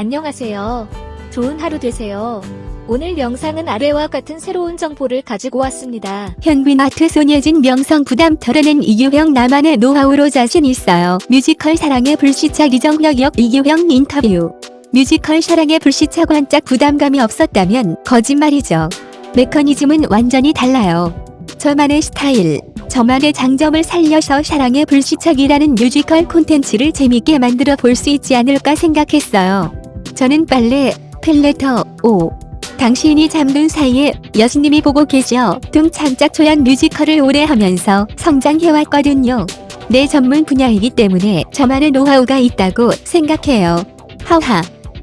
안녕하세요. 좋은 하루 되세요. 오늘 영상은 아래와 같은 새로운 정보를 가지고 왔습니다. 현빈 아트 손예진 명성 부담 털어낸 이규형 나만의 노하우로 자신 있어요. 뮤지컬 사랑의 불시착 리정혁 역 이규형 인터뷰. 뮤지컬 사랑의 불시착 원작 부담감이 없었다면 거짓말이죠. 메커니즘은 완전히 달라요. 저만의 스타일, 저만의 장점을 살려서 사랑의 불시착이라는 뮤지컬 콘텐츠를 재밌게 만들어 볼 수 있지 않을까 생각했어요. 저는 빨래, 팬레터, 오, 당신이 잠든 사이에 여신님이 보고 계셔 등 창작 초연 뮤지컬을 오래 하면서 성장해왔거든요. 내 전문 분야이기 때문에 저만의 노하우가 있다고 생각해요. 하하.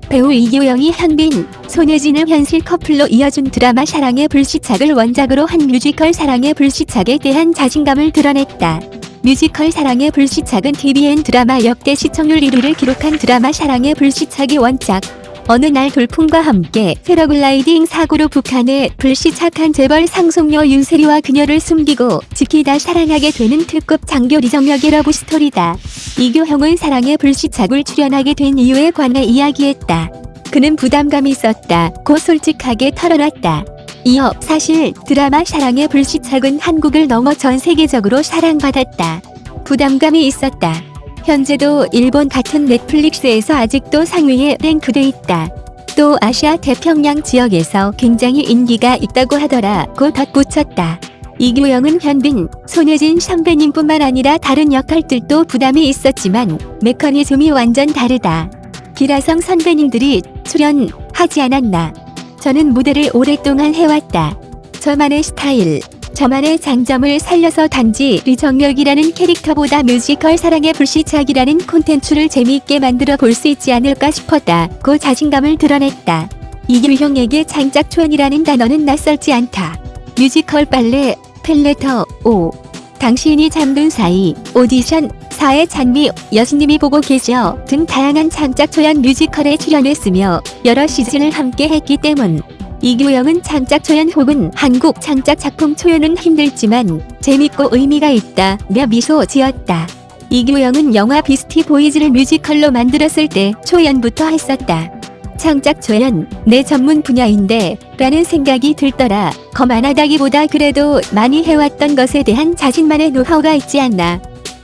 배우 이규형이 현빈, 손예진을 현실 커플로 이어준 드라마 사랑의 불시착을 원작으로 한 뮤지컬 사랑의 불시착에 대한 자신감을 드러냈다. 뮤지컬 사랑의 불시착은 tvN 드라마 역대 시청률 1위를 기록한 드라마 사랑의 불시착이 원작. 어느 날 돌풍과 함께 패러글라이딩 사고로 북한에 불시착한 재벌 상속녀 윤세리와 그녀를 숨기고 지키다 사랑하게 되는 특급 장교 리정혁의 러브 스토리다. 이규형은 사랑의 불시착을 출연하게 된 이유에 관해 이야기했다. 그는 부담감이 있었다. 고 솔직하게 털어놨다. 이어 사실 드라마 사랑의 불시착은 한국을 넘어 전 세계적으로 사랑받았다. 부담감이 있었다. 현재도 일본 같은 Netflix에서 아직도 상위에 랭크돼 있다. 또 아시아 태평양 지역에서 굉장히 인기가 있다고 하더라고 덧붙였다. 이규형은 현빈, 손예진 선배님뿐만 아니라 다른 역할들도 부담이 있었지만 메커니즘이 완전 다르다. 기라성 선배님들이 출연하지 않았나. 저는 무대를 오랫동안 해왔다. 저만의 스타일, 저만의 장점을 살려서 단지 리정혁이라는 캐릭터보다 뮤지컬 사랑의 불시착이라는 콘텐츠를 재미있게 만들어 볼 수 있지 않을까 싶었다. 고 자신감을 드러냈다. 이규형에게 창작 초연이라는 단어는 낯설지 않다. 뮤지컬 빨래, 팬레터, 오. 당신이 잠든 사이, 오디션, 사의 찬미, 여신님이 보고 계셔 등 다양한 창작 초연 뮤지컬에 출연했으며 여러 시즌을 함께 했기 때문 이규형은 창작 초연 혹은 한국 창작 작품 초연은 힘들지만 재밌고 의미가 있다며 미소 지었다. 이규형은 영화 비스티 보이즈를 뮤지컬로 만들었을 때 초연부터 했었다. 창작 초연, 내 전문 분야인데 라는 생각이 들더라. 거만하다기보다 그래도 많이 해왔던 것에 대한 자신만의 노하우가 있지 않나.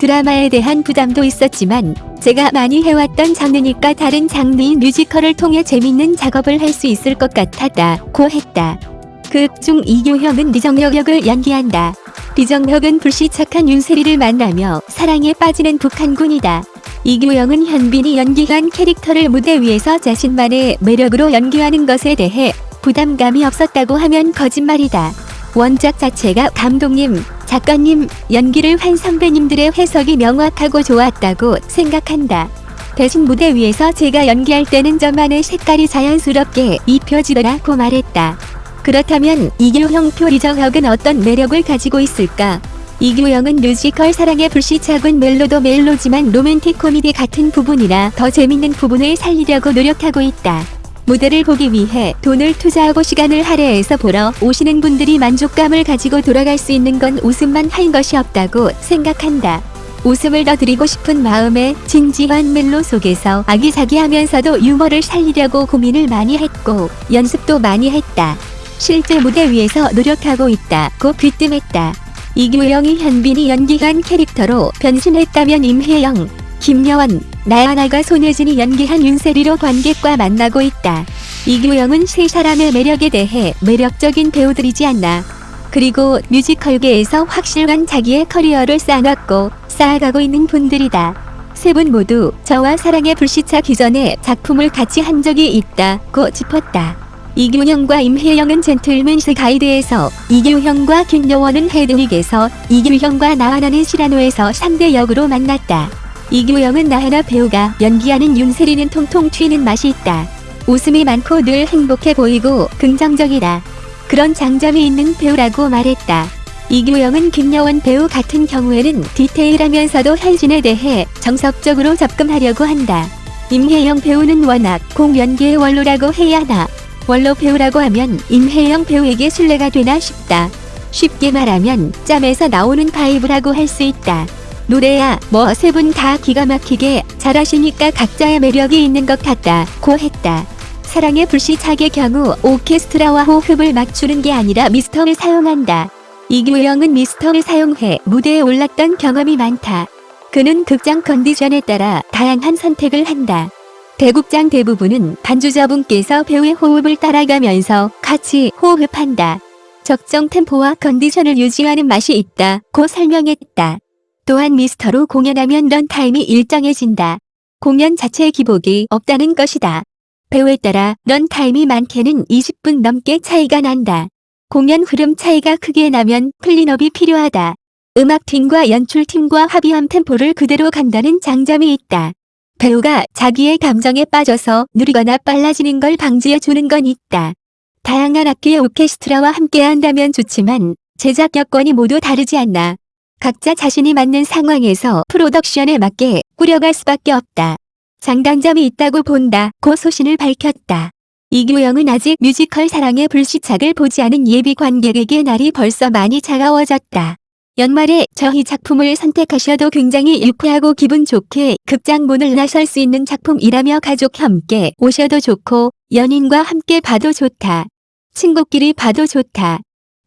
드라마에 대한 부담도 있었지만 제가 많이 해왔던 장르니까 다른 장르인 뮤지컬을 통해 재밌는 작업을 할 수 있을 것 같았다. 고 했다. 극 중 이규형은 리정혁 역을 연기한다. 리정혁은 불시착한 윤세리를 만나며 사랑에 빠지는 북한군이다. 이규영은 현빈이 연기한 캐릭터를 무대 위에서 자신만의 매력으로 연기하는 것에 대해 부담감이 없었다고 하면 거짓말이다. 원작 자체가 감독님, 작가님, 연기를 한 선배님들의 해석이 명확하고 좋았다고 생각한다. 대신 무대 위에서 제가 연기할 때는 저만의 색깔이 자연스럽게 입혀지더라고 말했다. 그렇다면 이규형 표 리정혁은 어떤 매력을 가지고 있을까? 이규형은 뮤지컬 사랑의 불시착은 멜로도 멜로지만 로맨틱 코미디 같은 부분이라 더 재밌는 부분을 살리려고 노력하고 있다. 무대를 보기 위해 돈을 투자하고 시간을 할애해서 보러 오시는 분들이 만족감을 가지고 돌아갈 수 있는 건 웃음만 한 것이 없다고 생각한다. 웃음을 더 드리고 싶은 마음에 진지한 멜로 속에서 아기자기하면서도 유머를 살리려고 고민을 많이 했고 연습도 많이 했다. 실제 무대 위에서 노력하고 있다고 귀뜸했다. 이규영이 현빈이 연기한 캐릭터로 변신했다면 임혜영, 김여원, 나야나가 손예진이 연기한 윤세리로 관객과 만나고 있다. 이규영은 세 사람의 매력에 대해 매력적인 배우들이지 않나. 그리고 뮤지컬계에서 확실한 자기의 커리어를 쌓아놨고 쌓아가고 있는 분들이다. 세 분 모두 저와 사랑의 불시착 이전에 작품을 같이 한 적이 있다고 짚었다. 이규형과 임혜영은 젠틀맨스 가이드에서 이규형과 김여원은 헤드윅에서 이규형과 나하나는 시라노에서 3대 역으로 만났다. 이규영은 나하나 배우가 연기하는 윤세리는 통통 튀는 맛이 있다. 웃음이 많고 늘 행복해 보이고 긍정적이다. 그런 장점이 있는 배우라고 말했다. 이규영은 김여원 배우 같은 경우에는 디테일하면서도 현신에 대해 정석적으로 접근하려고 한다. 임혜영 배우는 워낙 공연계의 원로라고 해야 하나. 원로 배우라고 하면 임혜영 배우에게 신뢰가 되나 싶다. 쉽게 말하면 짬에서 나오는 vibe라고 할 수 있다. 노래야 뭐 세 분 다 기가 막히게 잘하시니까 각자의 매력이 있는 것 같다 고 했다. 사랑의 불시착의 경우 오케스트라와 호흡을 맞추는 게 아니라 미스터를 사용한다. 이규영은 미스터를 사용해 무대에 올랐던 경험이 많다. 그는 극장 컨디션에 따라 다양한 선택을 한다. 대극장 대부분은 반주자분께서 배우의 호흡을 따라가면서 같이 호흡한다. 적정 템포와 컨디션을 유지하는 맛이 있다. 고 설명했다. 또한 미스터로 공연하면 runtime이 일정해진다. 공연 자체의 기복이 없다는 것이다. 배우에 따라 runtime이 많게는 20분 넘게 차이가 난다. 공연 흐름 차이가 크게 나면 cleanup이 필요하다. 음악팀과 연출팀과 합의한 템포를 그대로 간다는 장점이 있다. 배우가 자기의 감정에 빠져서 느리거나 빨라지는 걸 방지해 주는 건 있다. 다양한 악기의 오케스트라와 함께 한다면 좋지만 제작 여건이 모두 다르지 않나. 각자 자신이 맞는 상황에서 프로덕션에 맞게 꾸려갈 수밖에 없다. 장단점이 있다고 본다. 고 소신을 밝혔다. 이규영은 아직 뮤지컬 사랑의 불시착을 보지 않은 예비 관객에게 날이 벌써 많이 차가워졌다. 연말에 저희 작품을 선택하셔도 굉장히 일쾌하고 기분 좋게 극장 문을 나설 수 있는 작품이라며 가족 함께 오셔도 좋고 연인과 함께 봐도 좋다. 친구끼리 봐도 좋다.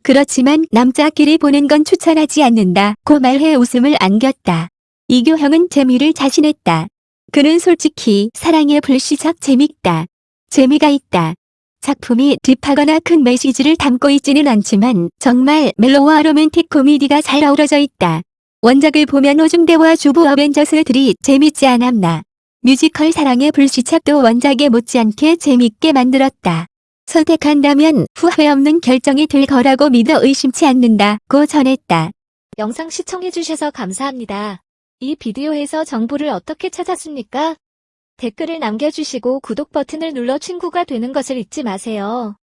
그렇지만 남자끼리 보는 건 추천하지 않는다. 고 말해 웃음을 안겼다. 이규형은 재미를 자신했다. 그는 솔직히 사랑의 불시착 재밌다. 재미가 있다. 작품이 딥하거나 큰 메시지를 담고 있지는 않지만 정말 멜로와 로맨틱 코미디가 잘 어우러져 있다. 원작을 보면 오중대와 주부 어벤져스들이 재밌지 않았나. 뮤지컬 사랑의 불시착도 원작에 못지않게 재밌게 만들었다. 선택한다면 후회 없는 결정이 될 거라고 믿어 의심치 않는다. 고 전했다. 영상 시청해주셔서 감사합니다. 이 비디오에서 정보를 어떻게 찾았습니까? 댓글을 남겨주시고 구독 버튼을 눌러 친구가 되는 것을 잊지 마세요.